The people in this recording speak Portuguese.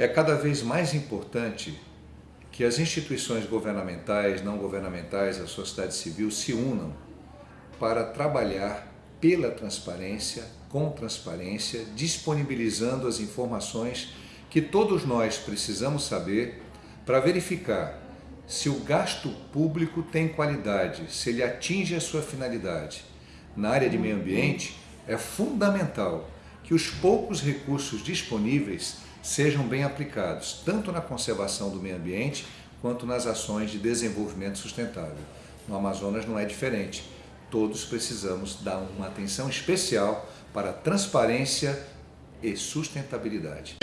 É cada vez mais importante que as instituições governamentais, não governamentais, a sociedade civil se unam para trabalhar pela transparência, com transparência, disponibilizando as informações que todos nós precisamos saber para verificar se o gasto público tem qualidade, se ele atinge a sua finalidade. Na área de meio ambiente, é fundamental que os poucos recursos disponíveis sejam bem aplicados, tanto na conservação do meio ambiente, quanto nas ações de desenvolvimento sustentável. No Amazonas não é diferente. Todos precisamos dar uma atenção especial para transparência e sustentabilidade.